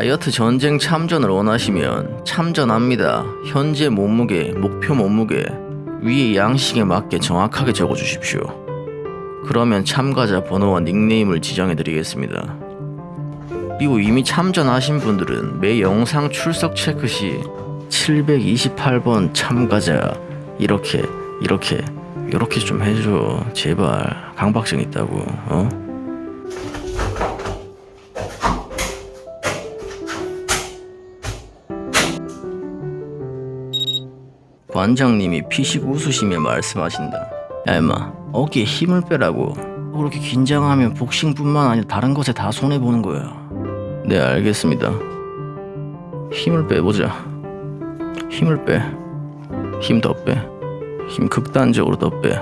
다이어트 전쟁 참전을 원하시면 참전합니다. 현재 몸무게, 목표 몸무게 위에 양식에 맞게 정확하게 적어주십시오. 그러면 참가자 번호와 닉네임을 지정해 드리겠습니다. 그리고 이미 참전하신 분들은 매 영상 출석 체크 시 728번 참가자 이렇게 이렇게 이렇게 좀 해줘 제발 강박증 있다고 어? 관장님이 피식 웃으시며 말씀하신다 야 임마 어깨에 힘을 빼라고 그렇게 긴장하면 복싱뿐만 아니라 다른 것에 다 손해보는 거야 네 알겠습니다 힘을 빼보자 힘을 빼 힘 더 빼. 힘 극단적으로 더 빼.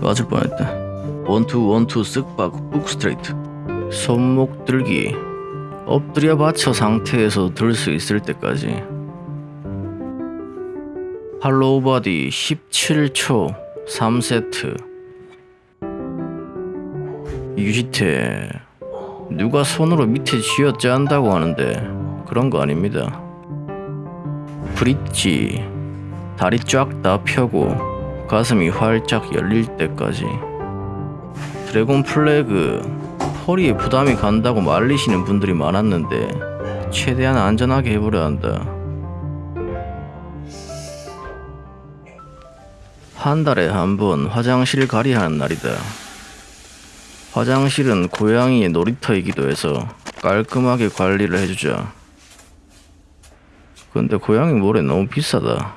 맞을 뻔했다. 원투 원투 쓱박 북 스트레이트. 손목 들기. 엎드려뻗쳐 상태에서 들 수 있을 때까지. hollow body 17초 3세트. 유지해. 누가 손으로 밑에 쥐어짠다고 하는데 그런 거 아닙니다. 브릿지 다리 쫙 다 펴고 가슴이 활짝 열릴 때까지 드래곤 플래그 허리에 부담이 간다고 말리시는 분들이 많았는데 최대한 안전하게 해보려 한다. 한 달에 한 번 화장실 가리하는 날이다. 화장실은 고양이의 놀이터이기도 해서 깔끔하게 관리를 해주자. 근데 고양이 모래 너무 비싸다.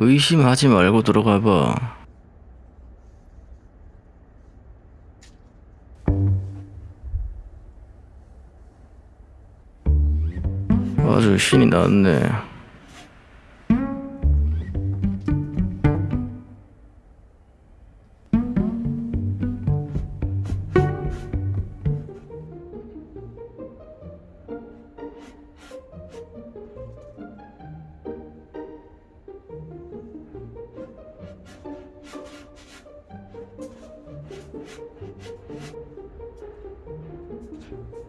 의심하지 말고 들어가 봐. 아주 신이 났네. life.